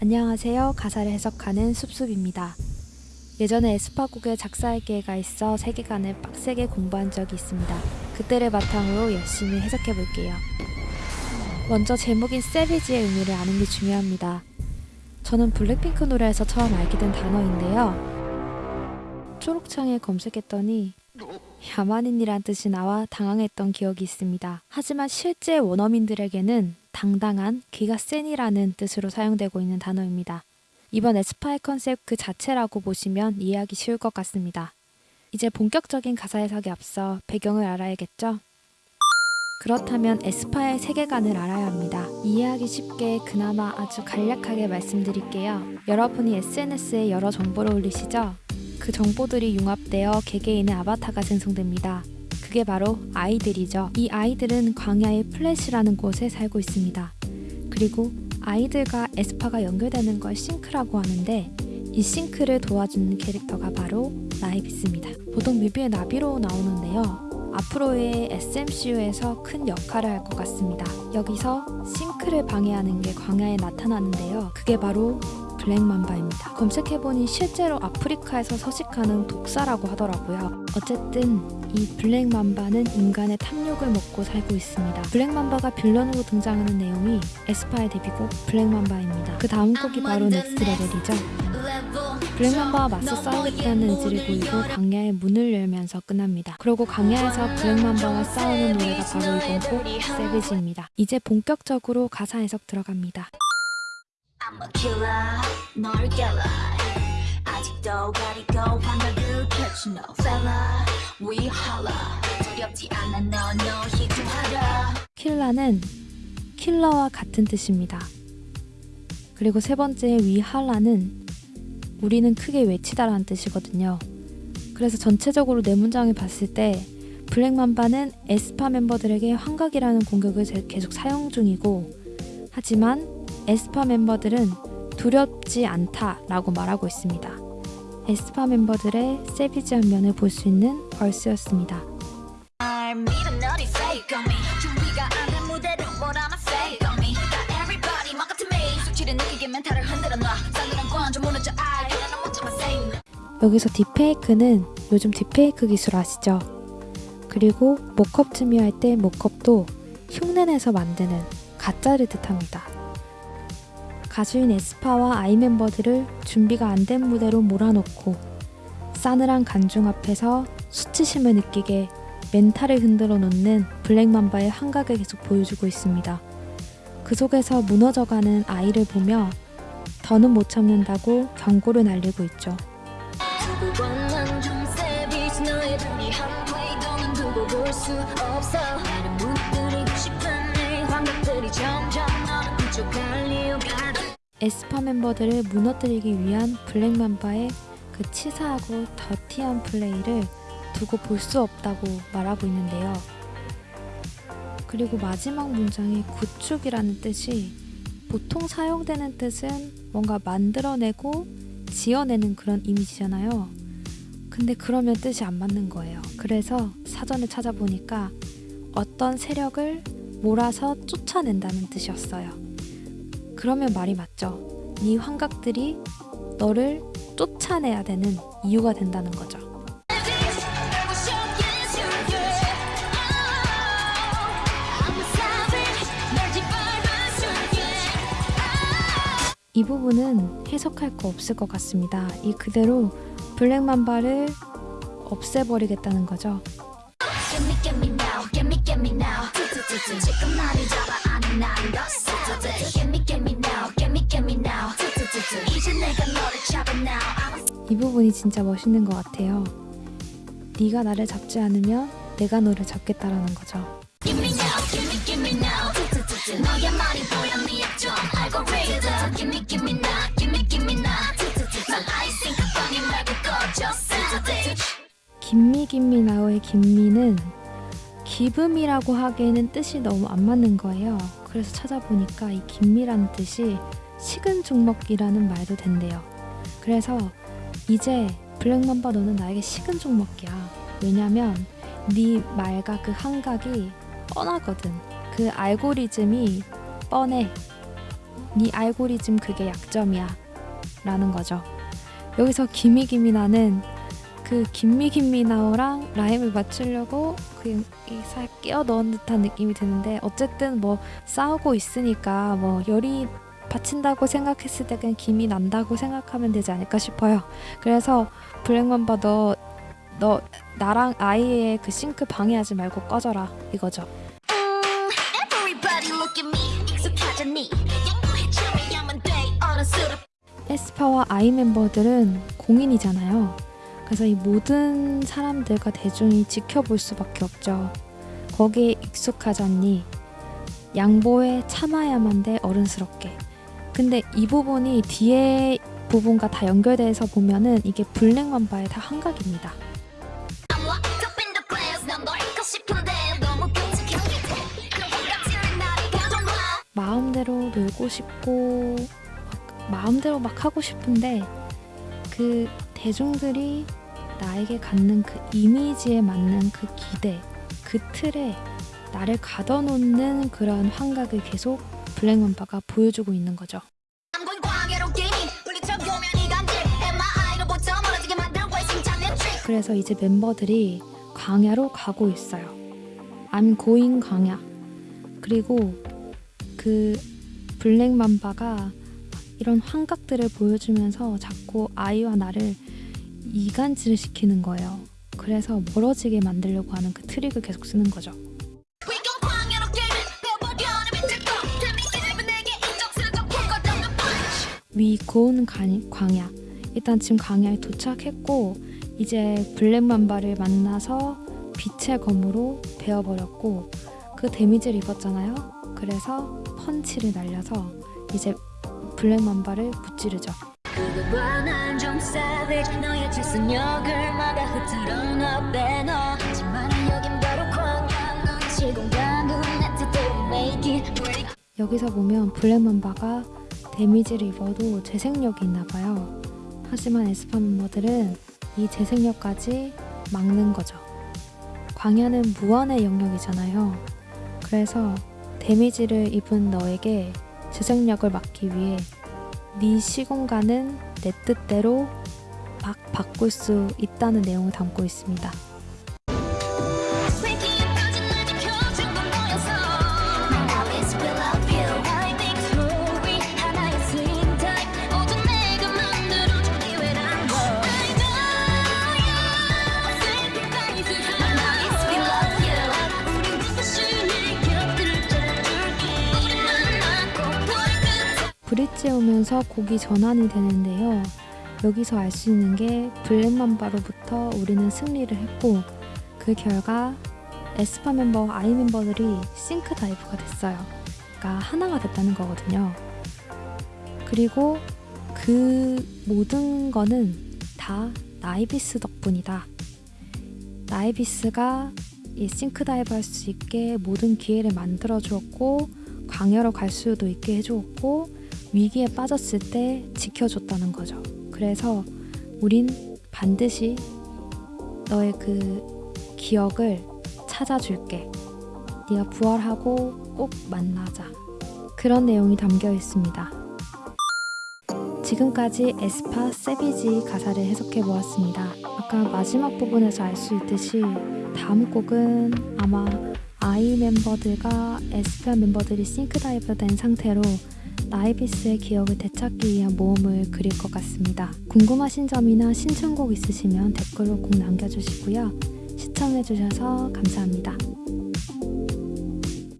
안녕하세요. 가사를 해석하는 숲숲입니다. 예전에 에스파곡에 작사할 기회가 있어 세계관을 빡세게 공부한 적이 있습니다. 그때를 바탕으로 열심히 해석해 볼게요. 먼저 제목인 Savage의 의미를 아는 게 중요합니다. 저는 블랙핑크 노래에서 처음 알게 된 단어인데요. 초록창에 검색했더니 야만인이란 뜻이 나와 당황했던 기억이 있습니다. 하지만 실제 원어민들에게는 당당한 기가 센이라는 뜻으로 사용되고 있는 단어입니다. 이번 에스파의 컨셉 그 자체라고 보시면 이해하기 쉬울 것 같습니다. 이제 본격적인 가사 해석에 앞서 배경을 알아야겠죠? 그렇다면 에스파의 세계관을 알아야 합니다. 이해하기 쉽게 그나마 아주 간략하게 말씀드릴게요. 여러분이 SNS에 여러 정보를 올리시죠? 그 정보들이 융합되어 개개인의 아바타가 생성됩니다. 그게 바로 아이들이죠. 이 아이들은 광야의 플래시라는 곳에 살고 있습니다. 그리고 아이들과 에스파가 연결되는 걸 싱크라고 하는데 이 싱크를 도와주는 캐릭터가 바로 나이비스입니다. 보통 뮤비에 나비로 나오는데요. 앞으로의 SMCU에서 큰 역할을 할 것 같습니다. 여기서 싱크를 방해하는 게 광야에 나타나는데요. 그게 바로 블랙맘바입니다. 검색해보니 실제로 아프리카에서 서식하는 독사라고 하더라고요. 어쨌든 이 블랙맘바는 인간의 탐욕을 먹고 살고 있습니다. 블랙맘바가 빌런으로 등장하는 내용이 에스파의 데뷔곡 Black Mamba입니다. 그 다음 곡이 바로 Next Level이죠. Black Mamba와 맞서 싸우겠다는 의지를 보이고 광야의 문을 열면서 끝납니다. 그리고 광야에서 Black Mamba와 싸우는 노래가 바로 이번 곡 Savage입니다. 이제 본격적으로 가사 해석 들어갑니다. I'm a killer, 너를 깰 ae 아직도 가리고 환각을 펼친 너 팰라 We holla 두렵지 않아 너너 희구하라 킬라는 킬러와 같은 뜻입니다. 그리고 세 번째 위할라는 우리는 크게 외치다라는 뜻이거든요. 그래서 전체적으로 네 문장을 봤을 때 블랙맘바는 에스파 멤버들에게 환각이라는 공격을 제- 계속 사용 중이고 하지만 에스파 멤버들은 두렵지 않다라고 말하고 있습니다. 에스파 멤버들의 세비지한 면을 볼 수 있는 벌스였습니다. 여기서 딥페이크는 요즘 딥페이크 기술 아시죠? 그리고 모컵 즈미 할때 모컵도 흉내내서 만드는 가짜를 뜻합니다. 가수인 에스파와 아이 멤버들을 준비가 안 된 무대로 몰아넣고 싸늘한 간중 앞에서 수치심을 느끼게 멘탈을 흔들어 놓는 블랙맘바의 환각을 계속 보여주고 있습니다. 그 속에서 무너져가는 아이를 보며 더는 못 참는다고 경고를 날리고 있죠. 에스파 멤버들을 무너뜨리기 위한 블랙맘바의 그 치사하고 더티한 플레이를 두고 볼 수 없다고 말하고 있는데요. 그리고 마지막 문장의 구축이라는 뜻이 보통 사용되는 뜻은 뭔가 만들어내고 지어내는 그런 이미지잖아요. 근데 그러면 뜻이 안 맞는 거예요. 그래서 사전에 찾아보니까 어떤 세력을 몰아서 쫓아낸다는 뜻이었어요. 그러면 말이 맞죠. 네 환각들이 너를 쫓아내야 되는 이유가 된다는 거죠. 이 부분은 해석할 거 없을 것 같습니다. 이 그대로 블랙맘바를 없애버리겠다는 거죠. 지금 나를 잡아 안에 나 부분이 진짜 멋있는 것 같아요. 네가 나를 잡지 않으면 내가 너를 잡겠다라는 거죠. 김미 김미 나오의 김미는 기금이라고 하기에는 뜻이 너무 안 맞는 거예요. 그래서 찾아보니까 이 김미라는 뜻이 식은 죽 먹기라는 말도 된대요. 그래서 이제 블랙맘바 너는 나에게 식은 죽 먹기야. 왜냐면 네 말과 그 한각이 뻔하거든. 그 알고리즘이 뻔해. 네 알고리즘 그게 약점이야 라는 거죠. 여기서 기미기미나는 그 김미김미나오랑 라임을 맞추려고 그냥 살 끼어 넣은 듯한 느낌이 드는데 어쨌든 뭐 싸우고 있으니까 뭐 열이 받친다고 생각했을 때 그냥 김이 난다고 생각하면 되지 않을까 싶어요. 그래서 블랙맘바 너, 너 나랑 아이의 그 싱크 방해하지 말고 꺼져라 이거죠. 에스파와 아이 멤버들은 공인이잖아요. 그래서 이 모든 사람들과 대중이 지켜볼 수밖에 없죠. 거기에 익숙하잖니. 양보에 참아야만 돼 어른스럽게. 근데 이 부분이 뒤에 부분과 다 연결돼서 보면은 이게 블랙 맘바의 다것 같지는 나를 가져놔 마음대로 놀고 싶고 막 마음대로 막 하고 싶은데 그 대중들이 나에게 갖는 그 이미지에 맞는 그 기대, 그 틀에 나를 가둬놓는 그런 환각을 계속 블랙맘바가 보여주고 있는 거죠. 그래서 이제 멤버들이 광야로 가고 있어요. I'm going 광야. 그리고 그 블랙맘바가 이런 환각들을 보여주면서 자꾸 아이와 나를 이간질을 시키는 거예요. 그래서 멀어지게 만들려고 하는 그 트릭을 계속 쓰는 거죠. 위 고운 간- 광야. 일단 지금 광야에 도착했고 이제 블랙맘바를 만나서 빛의 검으로 베어버렸고 그 데미지를 입었잖아요. 그래서 펀치를 날려서 이제 블랙맘바를 무찌르죠. it break 여기서 보면 블랙맘바가 데미지를 입어도 재생력이 있나 봐요. 하지만 에스파 멤버들은 이 재생력까지 막는 거죠. 광야는 무한의 영역이잖아요. 그래서 데미지를 입은 너에게 재생력을 막기 위해 네 시공간은 내 뜻대로 막 바꿀 수 있다는 내용을 담고 있습니다. 오면서 곡이 전환이 되는데요. 여기서 알 수 있는 게 Black Mamba로부터 우리는 승리를 했고 그 결과 에스파 멤버, ae 멤버들이 SYNK DIVE가 됐어요. 그러니까 하나가 됐다는 거거든요. 그리고 그 모든 거는 다 naevis 덕분이다. naevis가 이 SYNK DIVE 할 수 있게 모든 기회를 만들어 주었고 광야로 갈 수도 있게 해주었고 위기에 빠졌을 때 지켜줬다는 거죠. 그래서 우린 반드시 너의 그 기억을 찾아줄게. 네가 부활하고 꼭 만나자. 그런 내용이 담겨 있습니다. 지금까지 에스파 세비지 가사를 해석해 보았습니다. 아까 마지막 부분에서 알 수 있듯이 다음 곡은 아마 ae 멤버들과 에스파 멤버들이 SYNK DIVE 된 상태로 naevis의 기억을 되찾기 위한 모험을 그릴 것 같습니다. 궁금하신 점이나 신청곡 있으시면 댓글로 꼭 남겨주시고요. 시청해주셔서 감사합니다.